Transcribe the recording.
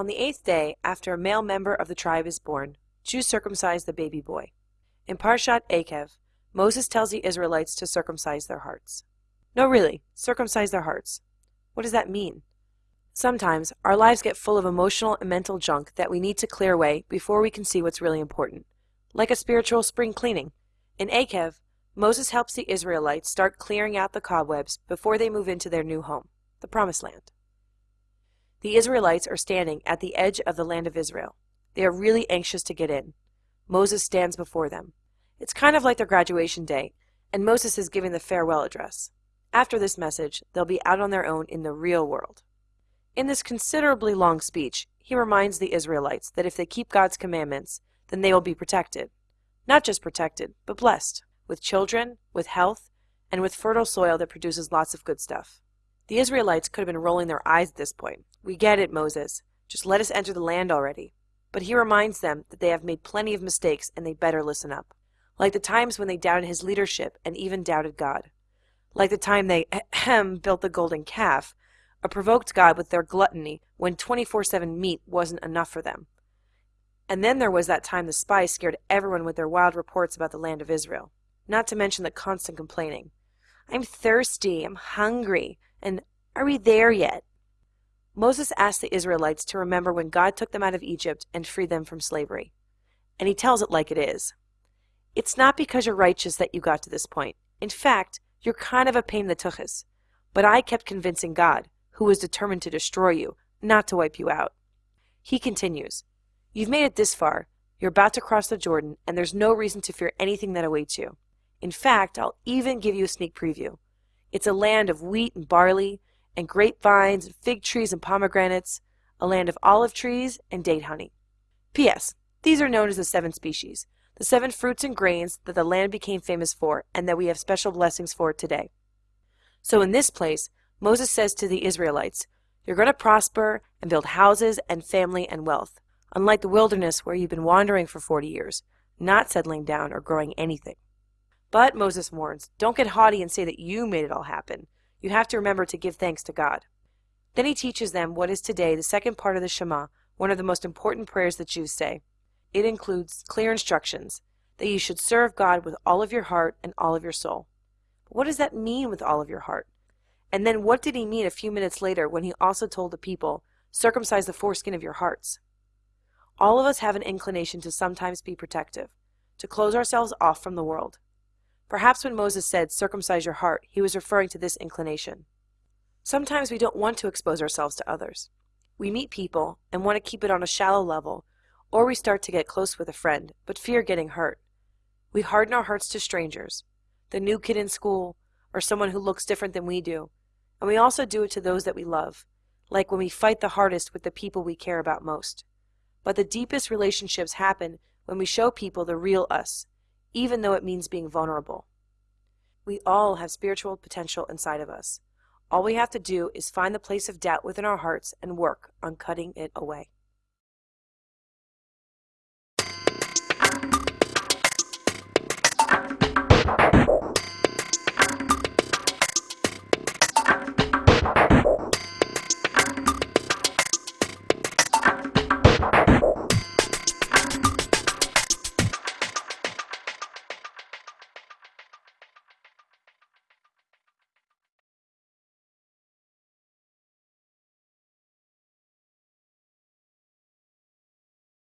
On the eighth day, after a male member of the tribe is born, Jews circumcise the baby boy. In Parshat Eikev, Moses tells the Israelites to circumcise their hearts. No, really, circumcise their hearts. What does that mean? Sometimes our lives get full of emotional and mental junk that we need to clear away before we can see what's really important, like a spiritual spring cleaning. In Eikev, Moses helps the Israelites start clearing out the cobwebs before they move into their new home, the Promised Land. The Israelites are standing at the edge of the land of Israel. They are really anxious to get in. Moses stands before them. It's kind of like their graduation day, and Moses is giving the farewell address. After this message, they'll be out on their own in the real world. In this considerably long speech, he reminds the Israelites that if they keep God's commandments, then they will be protected. Not just protected, but blessed, with children, with health, and with fertile soil that produces lots of good stuff. The Israelites could have been rolling their eyes at this point. We get it, Moses. Just let us enter the land already. But he reminds them that they have made plenty of mistakes and they better listen up. Like the times when they doubted his leadership and even doubted God. Like the time they built the golden calf, or provoked God with their gluttony when 24 7 meat wasn't enough for them. And then there was that time the spies scared everyone with their wild reports about the land of Israel, not to mention the constant complaining. I'm thirsty, I'm hungry, and are we there yet? Moses asked the Israelites to remember when God took them out of Egypt and freed them from slavery. And he tells it like it is. It's not because you're righteous that you got to this point. In fact, you're kind of a pain in the tuchus. But I kept convincing God, who was determined to destroy you, not to wipe you out. He continues, You've made it this far. You're about to cross the Jordan, and there's no reason to fear anything that awaits you. In fact, I'll even give you a sneak preview. It's a land of wheat and barley, and grapevines, and fig trees and pomegranates, a land of olive trees and date honey. P.S. These are known as the seven species, the seven fruits and grains that the land became famous for and that we have special blessings for today. So in this place, Moses says to the Israelites, You're going to prosper and build houses and family and wealth, unlike the wilderness where you've been wandering for 40 years, not settling down or growing anything. But, Moses warns, don't get haughty and say that you made it all happen. You have to remember to give thanks to God. Then he teaches them what is today the second part of the Shema, one of the most important prayers that Jews say. It includes clear instructions that you should serve God with all of your heart and all of your soul. But what does that mean with all of your heart? And then what did he mean a few minutes later when he also told the people, circumcise the foreskin of your hearts? All of us have an inclination to sometimes be protective, to close ourselves off from the world. Perhaps when Moses said, circumcise your heart, he was referring to this inclination. Sometimes we don't want to expose ourselves to others. We meet people and want to keep it on a shallow level, or we start to get close with a friend, but fear getting hurt. We harden our hearts to strangers, the new kid in school, or someone who looks different than we do, and we also do it to those that we love, like when we fight the hardest with the people we care about most. But the deepest relationships happen when we show people the real us, even though it means being vulnerable. We all have spiritual potential inside of us. All we have to do is find the place of doubt within our hearts and work on cutting it away.